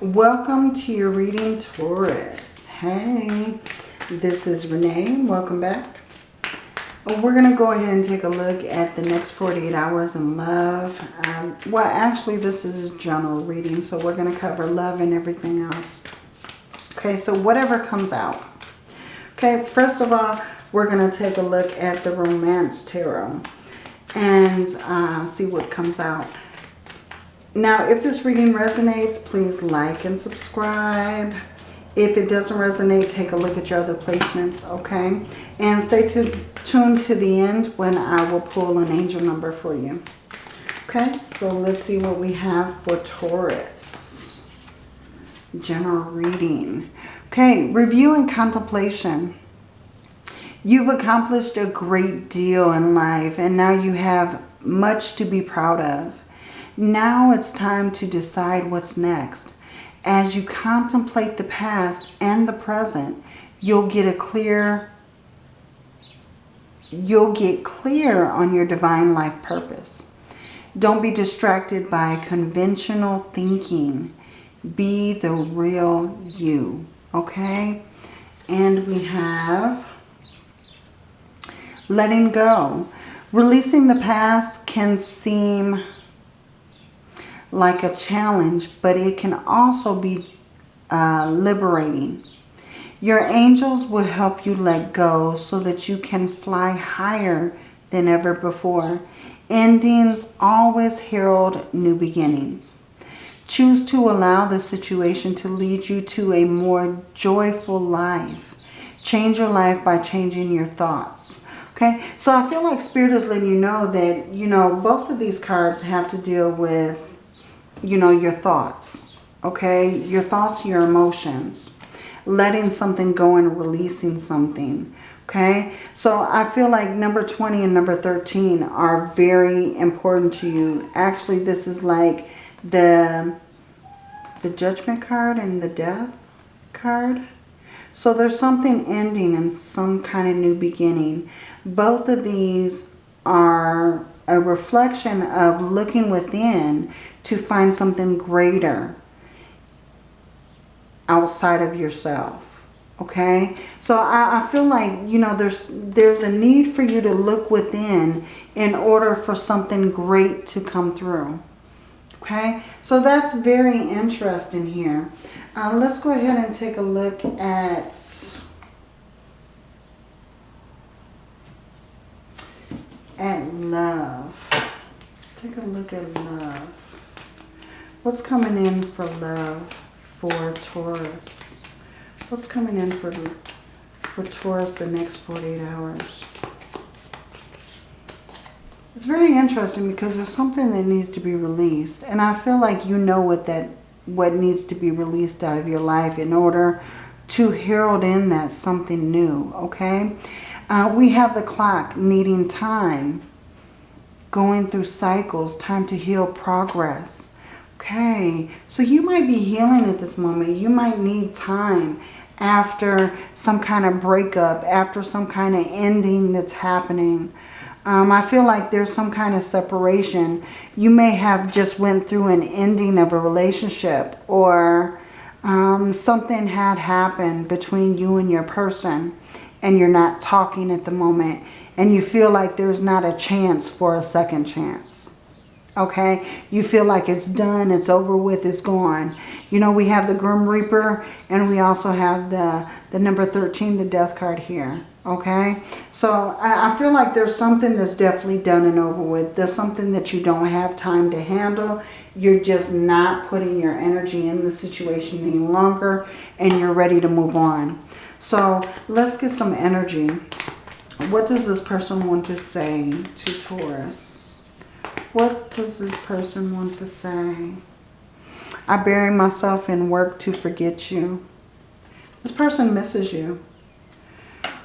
Welcome to your reading, Taurus. Hey, this is Renee. Welcome back. We're going to go ahead and take a look at the next 48 hours in love. Um, well, actually, this is a general reading, so we're going to cover love and everything else. Okay, so whatever comes out. Okay, first of all, we're going to take a look at the Romance Tarot and uh, see what comes out. Now, if this reading resonates, please like and subscribe. If it doesn't resonate, take a look at your other placements, okay? And stay tuned to the end when I will pull an angel number for you. Okay, so let's see what we have for Taurus. General reading. Okay, review and contemplation. You've accomplished a great deal in life and now you have much to be proud of. Now it's time to decide what's next. As you contemplate the past and the present, you'll get a clear you'll get clear on your divine life purpose. Don't be distracted by conventional thinking. Be the real you, okay? And we have letting go. Releasing the past can seem like a challenge, but it can also be uh, liberating. Your angels will help you let go so that you can fly higher than ever before. Endings always herald new beginnings. Choose to allow the situation to lead you to a more joyful life. Change your life by changing your thoughts. Okay, so I feel like Spirit is letting you know that, you know, both of these cards have to deal with you know, your thoughts, okay? Your thoughts, your emotions, letting something go and releasing something, okay? So I feel like number 20 and number 13 are very important to you. Actually, this is like the, the judgment card and the death card. So there's something ending and some kind of new beginning. Both of these are a reflection of looking within to find something greater outside of yourself. Okay, so I, I, feel like, you know, there's there's a need for you to look within in order for something great to come through. Okay, so that's very interesting here. Uh, let's go ahead and take a look at at love. Let's take a look at love. What's coming in for love for Taurus? What's coming in for, for Taurus the next 48 hours? It's very interesting because there's something that needs to be released. And I feel like you know what that what needs to be released out of your life in order to herald in that something new, okay? Uh, we have the clock needing time, going through cycles, time to heal progress. Okay, so you might be healing at this moment. You might need time after some kind of breakup, after some kind of ending that's happening. Um, I feel like there's some kind of separation. You may have just went through an ending of a relationship or um, something had happened between you and your person and you're not talking at the moment and you feel like there's not a chance for a second chance okay? You feel like it's done, it's over with, it's gone. You know, we have the Grim Reaper and we also have the, the number 13, the death card here, okay? So I, I feel like there's something that's definitely done and over with. There's something that you don't have time to handle. You're just not putting your energy in the situation any longer and you're ready to move on. So let's get some energy. What does this person want to say to Taurus? What does this person want to say? I bury myself in work to forget you. This person misses you.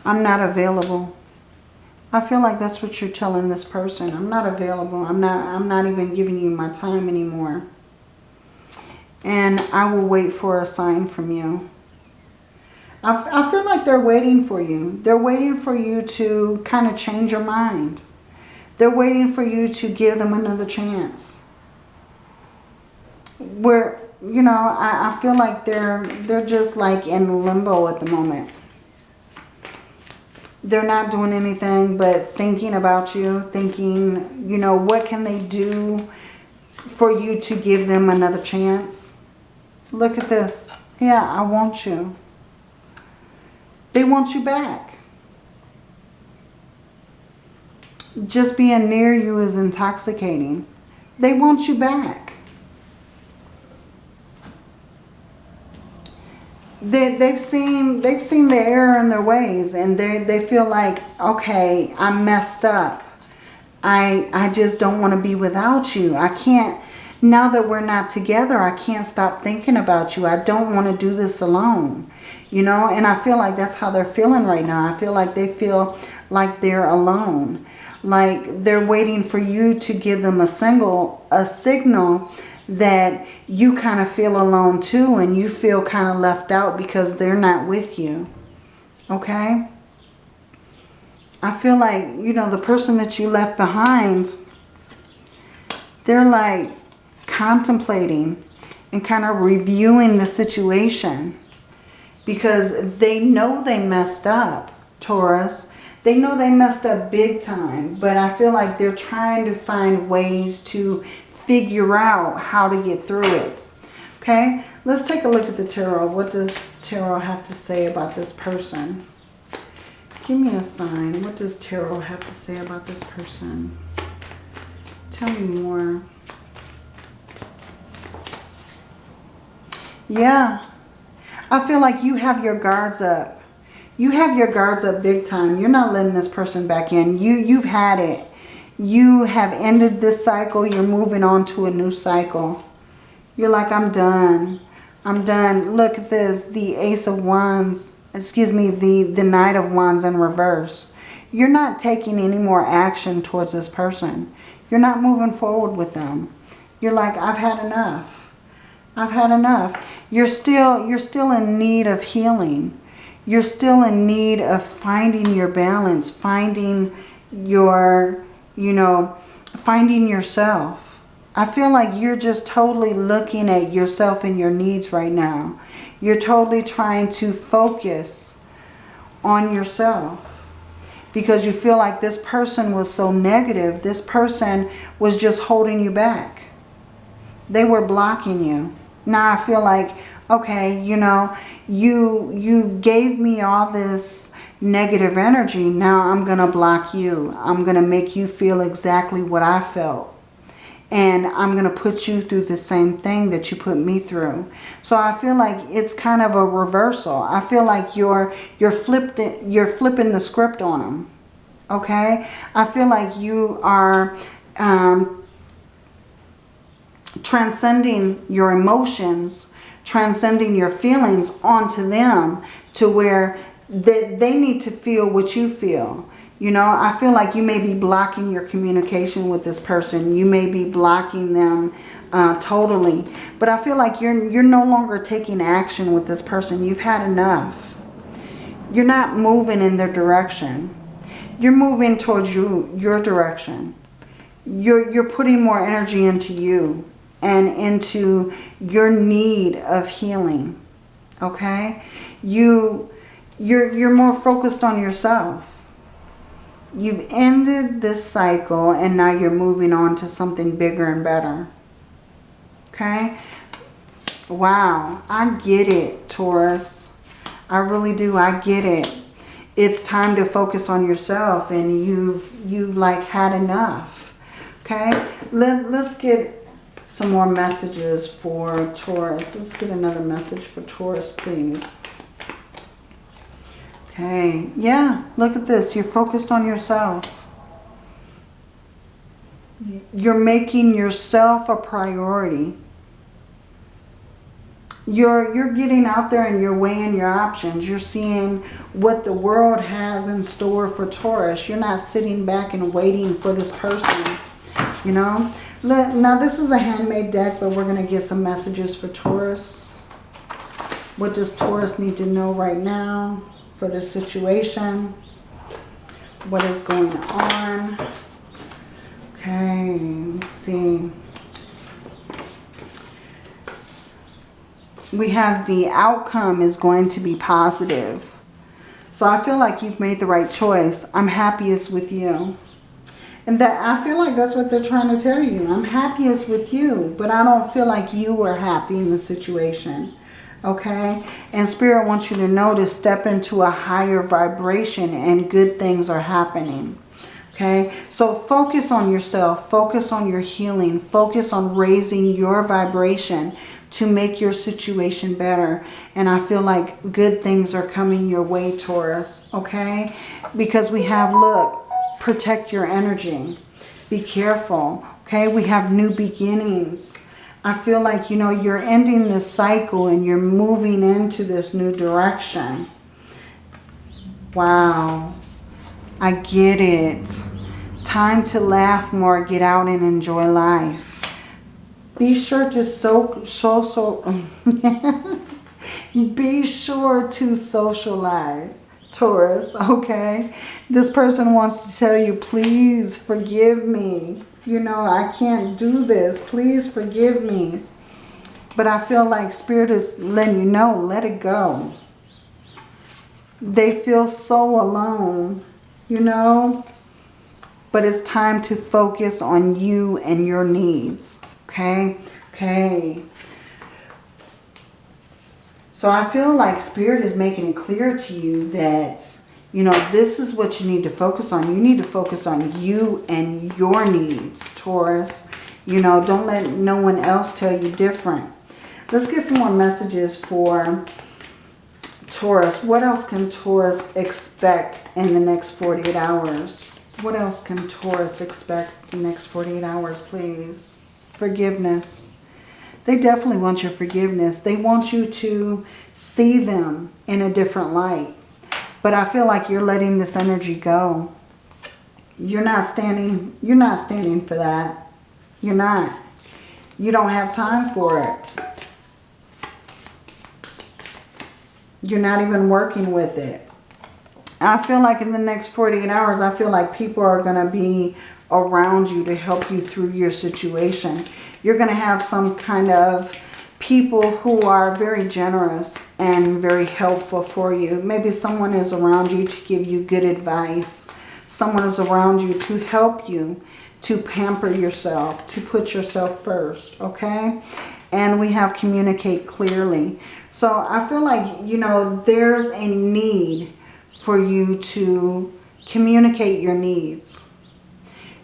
I'm not available. I feel like that's what you're telling this person. I'm not available. I'm not I'm not even giving you my time anymore. And I will wait for a sign from you. I, I feel like they're waiting for you. They're waiting for you to kind of change your mind. They're waiting for you to give them another chance. Where you know, I, I feel like they're, they're just like in limbo at the moment. They're not doing anything but thinking about you, thinking, you know, what can they do for you to give them another chance? Look at this. Yeah, I want you. They want you back. Just being near you is intoxicating. They want you back. They, they've seen they've seen the error in their ways and they, they feel like, okay, I'm messed up. I, I just don't want to be without you. I can't, now that we're not together, I can't stop thinking about you. I don't want to do this alone. You know, and I feel like that's how they're feeling right now. I feel like they feel like they're alone. Like they're waiting for you to give them a single, a signal that you kind of feel alone too and you feel kind of left out because they're not with you. Okay? I feel like, you know, the person that you left behind, they're like contemplating and kind of reviewing the situation because they know they messed up, Taurus. They know they messed up big time, but I feel like they're trying to find ways to figure out how to get through it. Okay, let's take a look at the tarot. What does tarot have to say about this person? Give me a sign. What does tarot have to say about this person? Tell me more. Yeah, I feel like you have your guards up you have your guards up big time. You're not letting this person back in. You, you've had it. You have ended this cycle. You're moving on to a new cycle. You're like, I'm done. I'm done. Look at this. The Ace of Wands. Excuse me. The, the Knight of Wands in reverse. You're not taking any more action towards this person. You're not moving forward with them. You're like, I've had enough. I've had enough. You're still, you're still in need of healing you're still in need of finding your balance, finding your, you know, finding yourself. I feel like you're just totally looking at yourself and your needs right now. You're totally trying to focus on yourself because you feel like this person was so negative. This person was just holding you back. They were blocking you. Now I feel like okay, you know, you, you gave me all this negative energy. Now I'm going to block you. I'm going to make you feel exactly what I felt. And I'm going to put you through the same thing that you put me through. So I feel like it's kind of a reversal. I feel like you're, you're, flipped, you're flipping the script on them. Okay? I feel like you are um, transcending your emotions transcending your feelings onto them to where they, they need to feel what you feel. You know, I feel like you may be blocking your communication with this person. You may be blocking them uh, totally. But I feel like you're, you're no longer taking action with this person. You've had enough. You're not moving in their direction. You're moving towards you, your direction. You're, you're putting more energy into you and into your need of healing. Okay? You, you're, you're more focused on yourself. You've ended this cycle and now you're moving on to something bigger and better. Okay? Wow. I get it, Taurus. I really do. I get it. It's time to focus on yourself and you've, you've like had enough. Okay? Let, let's get some more messages for Taurus. Let's get another message for Taurus, please. Okay, yeah, look at this. You're focused on yourself. You're making yourself a priority. You're, you're getting out there and you're weighing your options. You're seeing what the world has in store for Taurus. You're not sitting back and waiting for this person, you know. Now this is a handmade deck, but we're going to get some messages for Taurus. What does Taurus need to know right now for this situation? What is going on? Okay, let's see. we have the outcome is going to be positive. So I feel like you've made the right choice. I'm happiest with you. And that I feel like that's what they're trying to tell you. I'm happiest with you, but I don't feel like you were happy in the situation. Okay? And Spirit wants you to know to step into a higher vibration and good things are happening. Okay? So focus on yourself. Focus on your healing. Focus on raising your vibration to make your situation better. And I feel like good things are coming your way, Taurus. Okay? Because we have, look, protect your energy. Be careful. Okay? We have new beginnings. I feel like, you know, you're ending this cycle and you're moving into this new direction. Wow. I get it. Time to laugh more, get out and enjoy life. Be sure to so, so, so be sure to socialize, Taurus, okay? This person wants to tell you, please forgive me. You know, I can't do this. Please forgive me. But I feel like Spirit is letting you know, let it go. They feel so alone, you know? But it's time to focus on you and your needs. Okay? Okay. So I feel like Spirit is making it clear to you that, you know, this is what you need to focus on. You need to focus on you and your needs, Taurus. You know, don't let no one else tell you different. Let's get some more messages for Taurus. What else can Taurus expect in the next 48 hours? What else can Taurus expect in the next 48 hours, please? forgiveness. They definitely want your forgiveness. They want you to see them in a different light. But I feel like you're letting this energy go. You're not standing, you're not standing for that. You're not. You don't have time for it. You're not even working with it. I feel like in the next 48 hours, I feel like people are going to be around you to help you through your situation. You're going to have some kind of people who are very generous and very helpful for you. Maybe someone is around you to give you good advice. Someone is around you to help you to pamper yourself, to put yourself first, okay? And we have communicate clearly. So I feel like, you know, there's a need for you to communicate your needs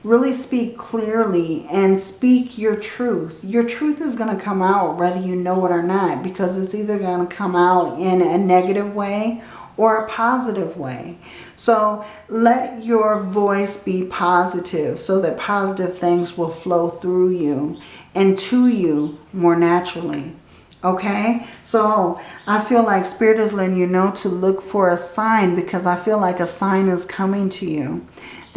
really speak clearly and speak your truth. Your truth is going to come out whether you know it or not because it's either going to come out in a negative way or a positive way. So let your voice be positive so that positive things will flow through you and to you more naturally. Okay, so I feel like Spirit is letting you know to look for a sign because I feel like a sign is coming to you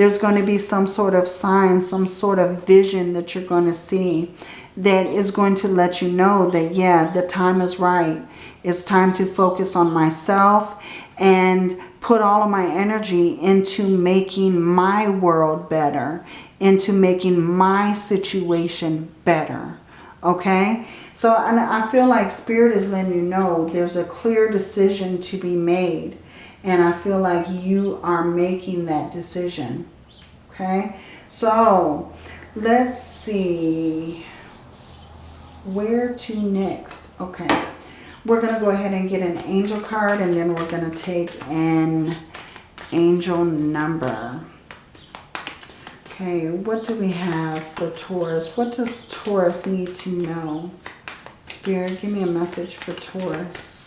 there's going to be some sort of sign, some sort of vision that you're going to see that is going to let you know that, yeah, the time is right. It's time to focus on myself and put all of my energy into making my world better, into making my situation better. Okay? So and I feel like Spirit is letting you know there's a clear decision to be made. And I feel like you are making that decision. Okay. So let's see where to next. Okay. We're going to go ahead and get an angel card and then we're going to take an angel number. Okay, what do we have for Taurus? What does Taurus need to know? Spirit, give me a message for Taurus.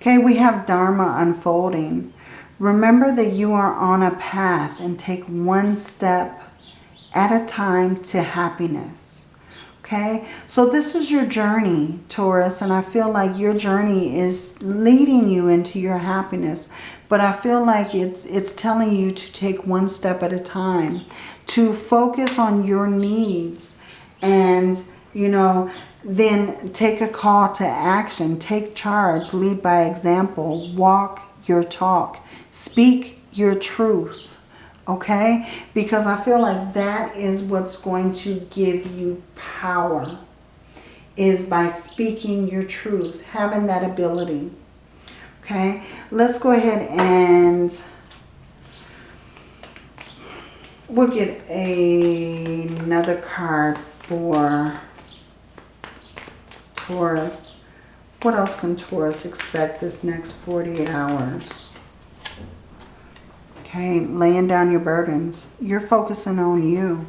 Okay, we have Dharma unfolding. Remember that you are on a path and take one step at a time to happiness. Okay, so this is your journey, Taurus, and I feel like your journey is leading you into your happiness. But I feel like it's, it's telling you to take one step at a time, to focus on your needs and, you know, then take a call to action. Take charge. Lead by example. Walk your talk. Speak your truth. Okay? Because I feel like that is what's going to give you power is by speaking your truth, having that ability. Okay, let's go ahead and we'll get a, another card for Taurus. What else can Taurus expect this next 48 hours? Okay, laying down your burdens. You're focusing on you.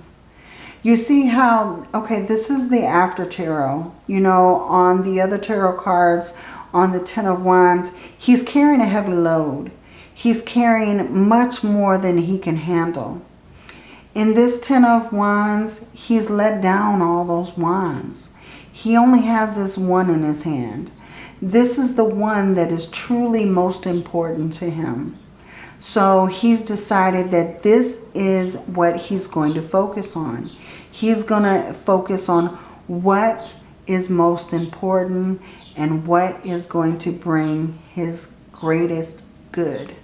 You see how, okay, this is the after tarot. You know, on the other tarot cards, on the Ten of Wands, he's carrying a heavy load. He's carrying much more than he can handle. In this Ten of Wands, he's let down all those wands. He only has this one in his hand. This is the one that is truly most important to him. So he's decided that this is what he's going to focus on. He's going to focus on what is most important and what is going to bring his greatest good.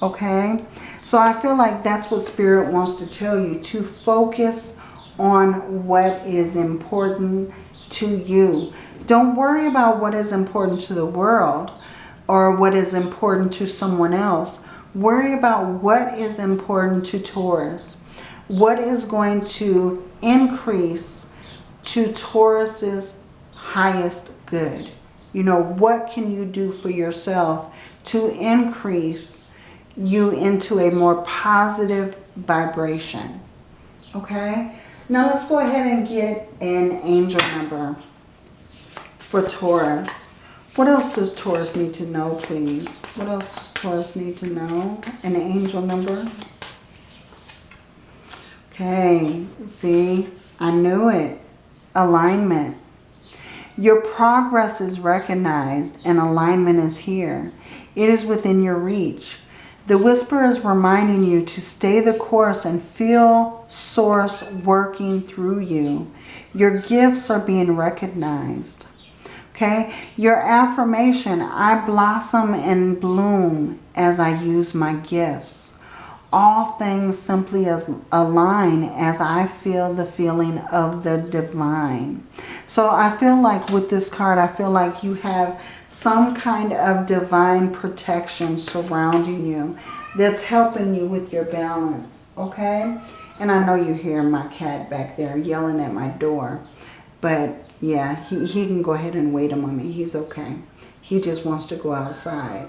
Okay? So I feel like that's what Spirit wants to tell you. To focus on what is important to you. Don't worry about what is important to the world or what is important to someone else. Worry about what is important to Taurus. What is going to increase to Taurus's highest good. You know, what can you do for yourself to increase you into a more positive vibration? Okay? Now let's go ahead and get an angel number for Taurus. What else does Taurus need to know, please? What else does Taurus need to know? An angel number. Okay, see, I knew it. Alignment. Your progress is recognized and alignment is here. It is within your reach. The whisper is reminding you to stay the course and feel source working through you. Your gifts are being recognized. Okay, your affirmation, I blossom and bloom as I use my gifts. All things simply as align as I feel the feeling of the divine. So I feel like with this card, I feel like you have some kind of divine protection surrounding you that's helping you with your balance, okay? And I know you hear my cat back there yelling at my door, but yeah, he, he can go ahead and wait a moment. He's okay. He just wants to go outside.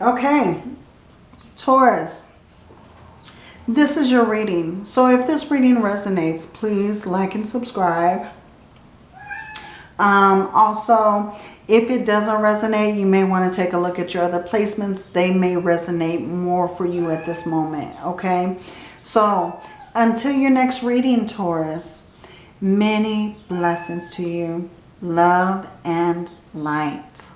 Okay, Taurus, this is your reading. So if this reading resonates, please like and subscribe. Um, also, if it doesn't resonate, you may want to take a look at your other placements. They may resonate more for you at this moment, okay? So until your next reading, Taurus, many blessings to you. Love and light.